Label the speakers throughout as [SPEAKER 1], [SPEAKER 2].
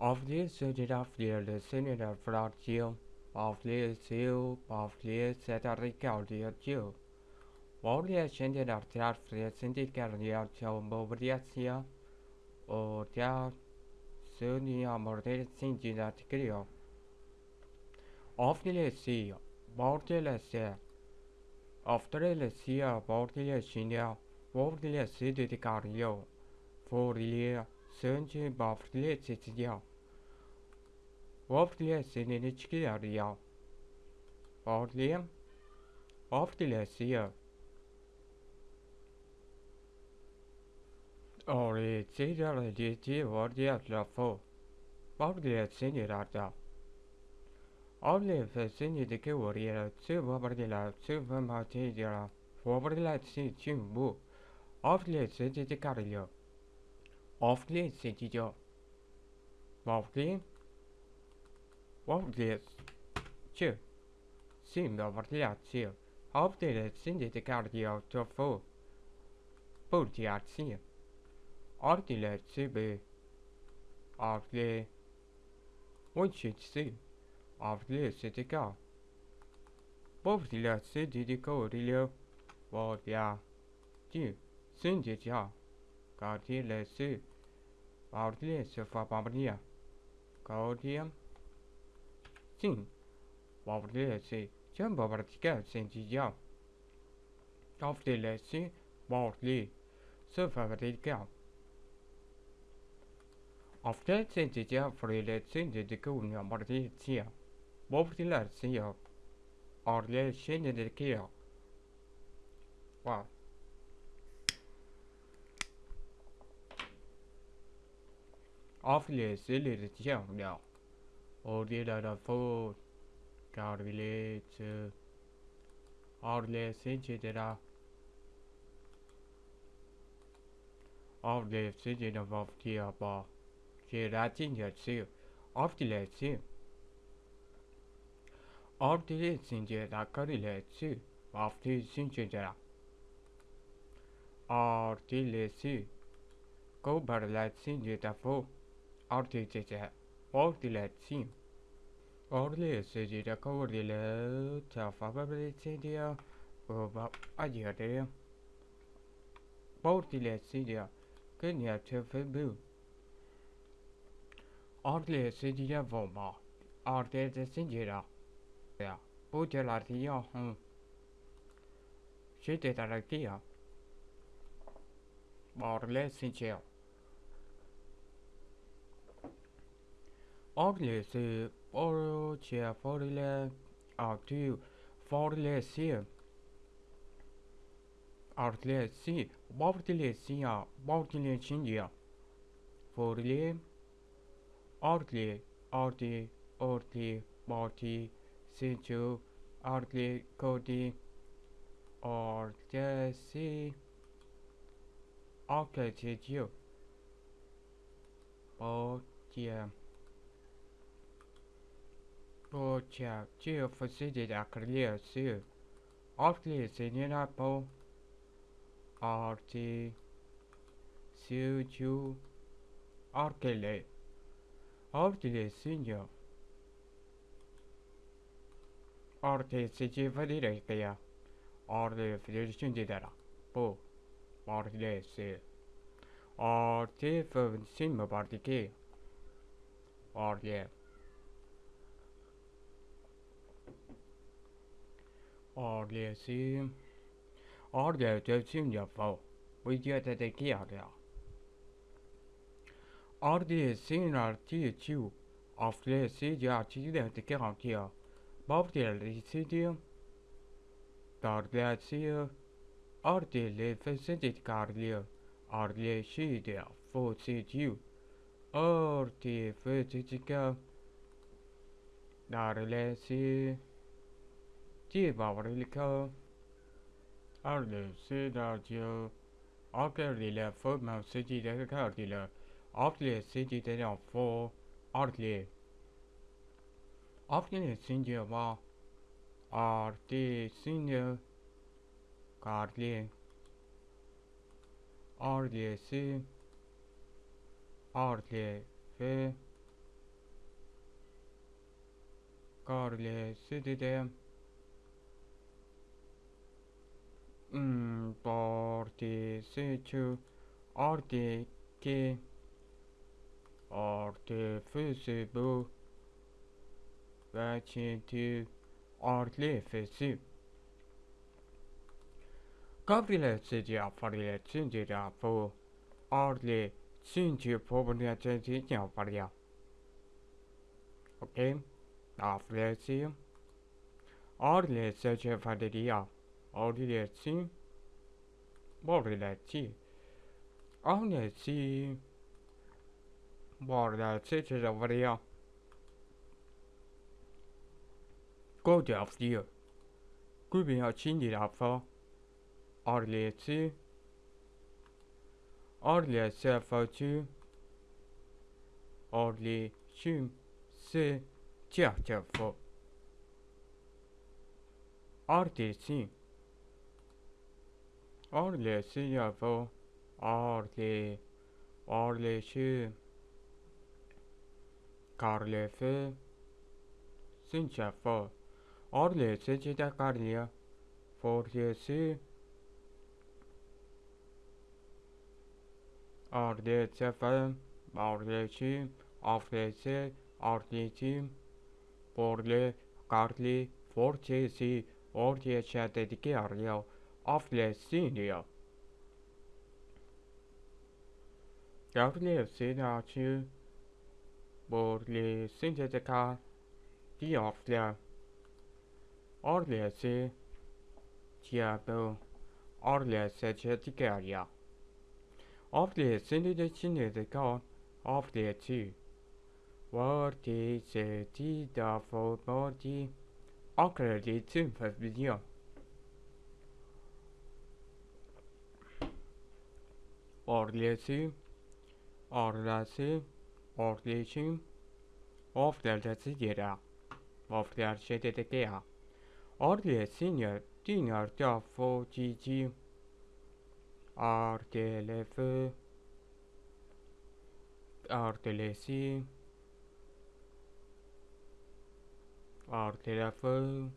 [SPEAKER 1] Of this set of the Senate of Brazil, of this seal, of this set of the Jew. While the ascended of the syndical real Bobriacia, or the Sunia Mortel Singina Trio. Of the sea, Bortel set. Of the sea, Bortel Sinia, Bortel City Cario. For the year, Sunday Bobriacia. Senini çıkıyor ya. Vafrliye. Vafrliye siya. Ori tsidara diti vardiya lafo. Vafrliye seni rata. Avle fe seni dike variyara tsu vafrliye tsu vamati dira. Vafrliye tsi çimbu. Avle seni dikarıyor. Avle seçiyor. Vafrliye. Vafrliye. Çı. Sim vafrliye çı. Avle seni dikarıyor tofu. Burdiya çı. Ardile çı be. Avle. Vunçitsi. Avle sim, varlığı чем обратиться сентидял. Автолеси борли сфабрикал. Автол сентидя фрилеси дедике униамартия. Бордиласия. Орле шенедекия. Вау. Автолеси лирития униал. Or did I afford God relates or less etc. Or less etc. of the above. She writing herself of the lesson. Of the lesson that I correlates of the etc. Or the lesson. Go but let's see the tafo. Or the etc. Or diletti. Orle si raccoglie ordile ta fa dia va a dire Ordile si dia che ne ha te febu Ordile si dia voma Ordile si dia Ja, bute la dia hm Siete dalla dia Orle si Oglesi Oroche Forile Artu Forlesi. Artlesi Bortilesia Bortilesindia Forile Artli Arti Orti Borti Situ Artli Kodi Ortesi Arcletio Bortia Poča, čio fasidit akrilia siu. Artli sinina po. Arti. Siu ju. Arkele. Artli sinjo. Arti sici fadire kaya. Arti fidirsin didara. Po. Artli si. Arti fövn sinma partiki. Arti. Arlesi Arle tövsim yapfa Vijata de kiaga Arle sin arti chiu Afle si ja chi de te kiaga Bavdel risidio Darle si Arle le fesedit carlia Arle si de fo si chiu Arti fesedika Darle di Bavrilico. Ardusi Dardio. Akerdile fo mevsidi de kardile. Akli sidi de la fo. Artli. Akli sindi va. Arti sindi. Karli. Ardiyesi. Artli ve. Karli sidi de. 1, 4, 8, artı 2, artı fesi bu, ve çeti artı fesi. Gabriel'si cevaplarıyletsin cevapı, artı çünkü popülerçesi cevaplarıyla. Okey, affedersin. Artı seçefaderiyle. Aflesi Artli Sece Faderia Artli Borreleti Artli Borreleti Faria Go to Aflia Gubin a Cindia Fa Arleti Arle Sefatu Arle Shum Se Tiatafo Artesi Arle Siyafo Arle Arle Shu Karlefe Sinchafo Arle Sejida Karlia Forjesi Ardetefe, Ardeci, Aflese, Ardeci, Borle, Carli, of the senior. WFCW for the synthetica D of the or the C diablo or the synthetic area of the synthetica of the two. What is the D for body? Occurred in the video. Oflerlesi yere. Ofler şedede gea. Orliyesi ne dinar da fo cici. Artelefı Artelesi Artelefı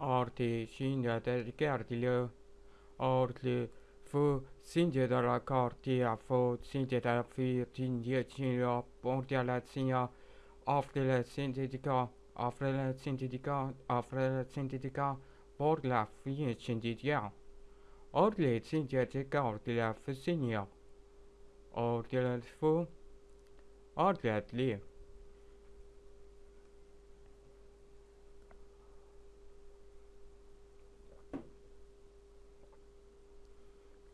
[SPEAKER 1] Arte şimdi de artile Artle fu singe de la cartia fu singe de la firtinie cinio pontiale sinia offrile sintetica offrile sintetica offrile sintetica por la fie sintetica ordile sintetica ordile fu sinia ordile fu ordile li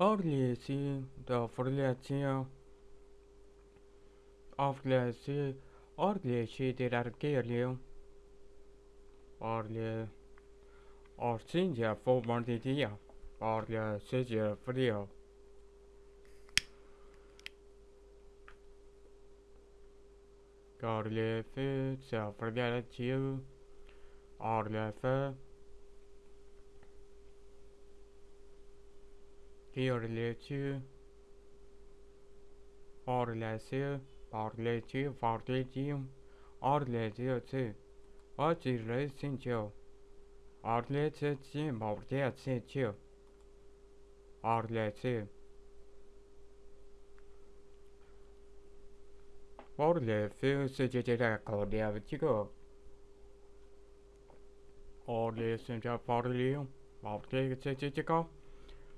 [SPEAKER 1] Orle si da forlatia Orle si Orle si de l'argelio Orle Orsinja fu mordidia Orle sege frio Orle fe sa forlatia Orle fe Orle Orlesi, Orleci, Forteci, Orleci, Orleci, Sincio, Orleci, Morteci, Orleci. Orleci, Sigidera, Cordia, Vitigo. Orleci,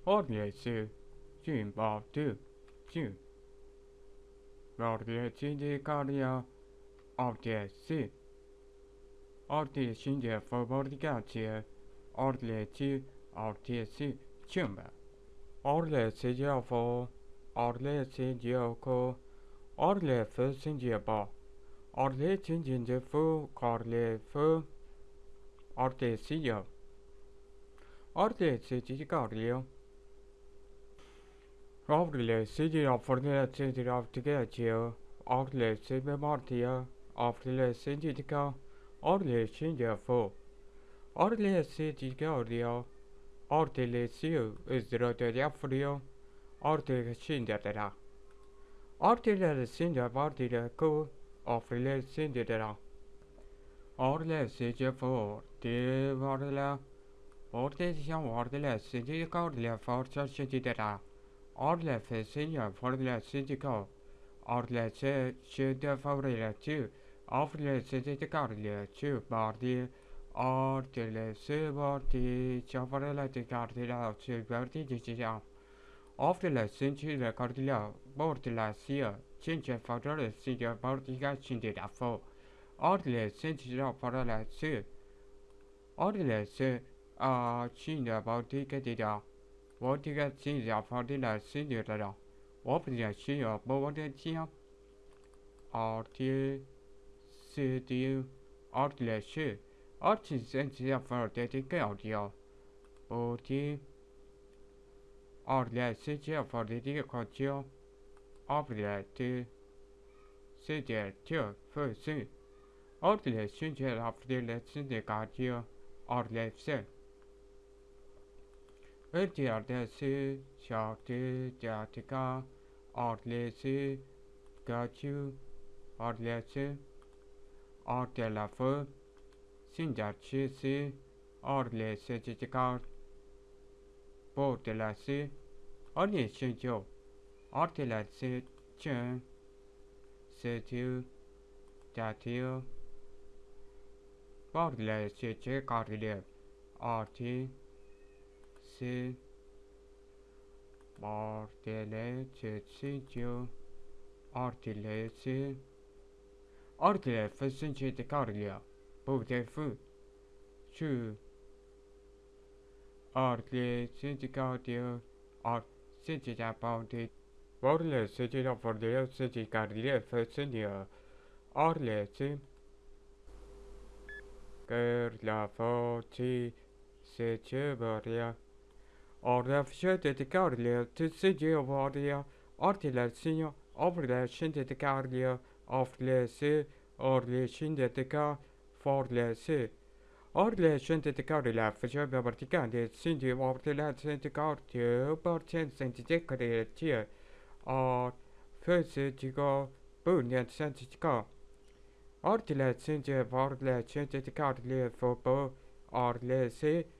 [SPEAKER 1] Orleci, Jim, Bartu, Jim. Orleci di Caria, Orleci. Orti şimdi fabrikatie, orleci, ortesi, çimbe. Orleci diafo, orleci dioko, orlefe sindiaba. Orleci cindefu, corlefu, ortesi ya. Orleci di cario. Orleci Avrilessizin affordiletsizin avtigecio, Orlessin memartia, Afrilessin didica, Orlessin defo. Orlessin didicordio, Ortilessio isdroteriafrio, Ortilessin dedera. Ortilessin devartileco, Afrilessin dedera. Orlessin defo, de varla, Ortilessin vardelessin didicordia forza sididera. Orle fesia forle sedico. Orle se se de favrele tu. Orle sece de tu bardi. Orle se bardi chavarela de cardila tu bardi de cia. Orle sence de cardila. Bordila sia. Cince favrele sia bardiga cindera fo. Ordile sentinel paralel su. Ordile su a cinda baltica di da. Vortica cinda parila sinira. Opria cia bovade cia. Arti sidiu. Ordile su. Arti sentinel pardetica audio. Oti. Ordile sidia pardetica contio. Ordile tu. Sidia tu. Fusu. Ordile synge afdele synge gardio orlevse. Ödiyardesi şartı diatika orlesi gacu orlesi ordelafı sincarçısı orlesi citikar bordelası orlesi jo ordelası çın setiu Datiu Bordile CC Cardile Arti Si Bordile CC Cio Artile Si Artile Fısın CC Cardile Borde Fı Şu Artile CC Cardile Art CC Borde Bordile CC Bordile CC Cardile Fısın Cio Arlesi Gör la foti se börja Orda försökte till Carlia till sig varja Artillersia Avle kände till Carlia Avlese Orle kände till Car Forlese Orle kände till Carlia försökte vertikande Cindy Avle kände Cartia Bartien sände till Carlia Ar Föse till Bunyan sände till Car Ordile sinte varle sinte te carlie fopo orle se sinte te carlie fede sinte te carlie cefo orle se porti sinte te ca orle